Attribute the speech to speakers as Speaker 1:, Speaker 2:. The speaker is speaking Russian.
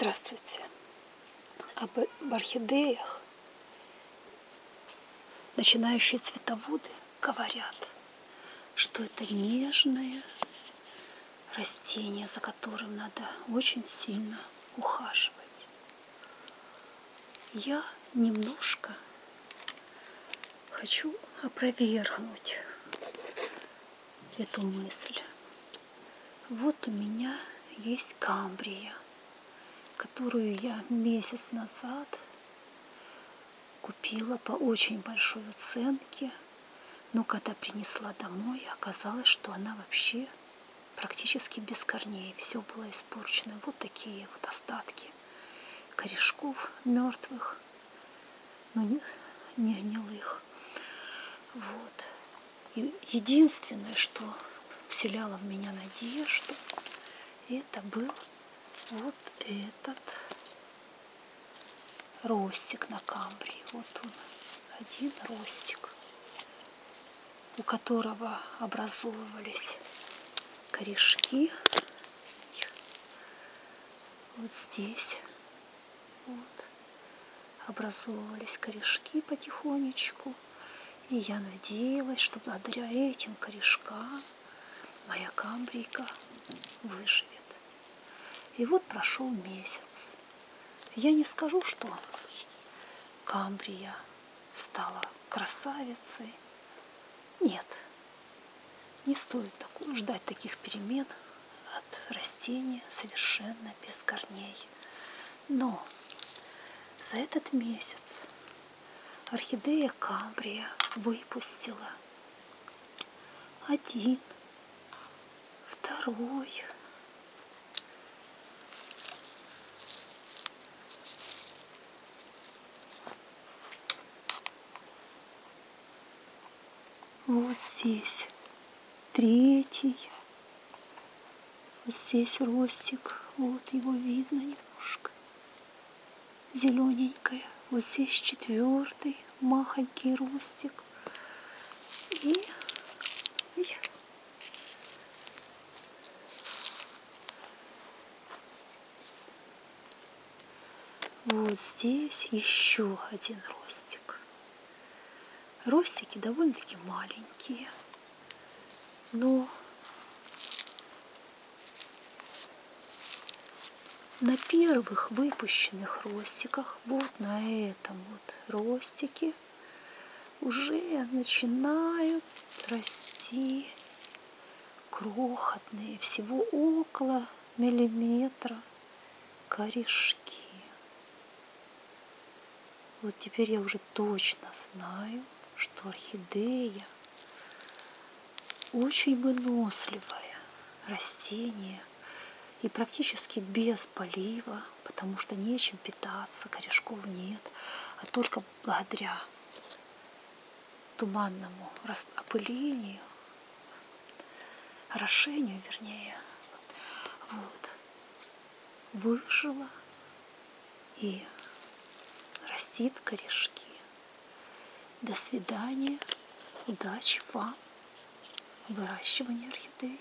Speaker 1: Здравствуйте. Об орхидеях начинающие цветоводы говорят, что это нежное растение, за которым надо очень сильно ухаживать. Я немножко хочу опровергнуть эту мысль. Вот у меня есть камбрия – которую я месяц назад купила по очень большой уценке. Но когда принесла домой, оказалось, что она вообще практически без корней. Все было испорчено. Вот такие вот остатки корешков мертвых, но не, не гнилых. Вот. И единственное, что вселяло в меня надежду, это был вот этот ростик на камбрии. Вот он, один ростик, у которого образовывались корешки. Вот здесь вот образовывались корешки потихонечку. И я надеялась, что благодаря этим корешкам моя камбрийка выживет. И вот прошел месяц. Я не скажу, что Камбрия стала красавицей. Нет, не стоит такого, ждать таких перемен от растения совершенно без корней. Но за этот месяц орхидея Камбрия выпустила один, второй, вот здесь третий, вот здесь ростик, вот его видно немножко, зелененькая, вот здесь четвертый, махонький ростик, и, и вот здесь еще один ростик. Ростики довольно-таки маленькие, но на первых выпущенных ростиках, вот на этом вот ростике, уже начинают расти крохотные, всего около миллиметра корешки. Вот теперь я уже точно знаю, что орхидея очень выносливое растение и практически без полива, потому что нечем питаться, корешков нет, а только благодаря туманному опылению, орошению, вернее, вот, выжила и растит корешки. До свидания. Удачи вам в выращивании орхидей.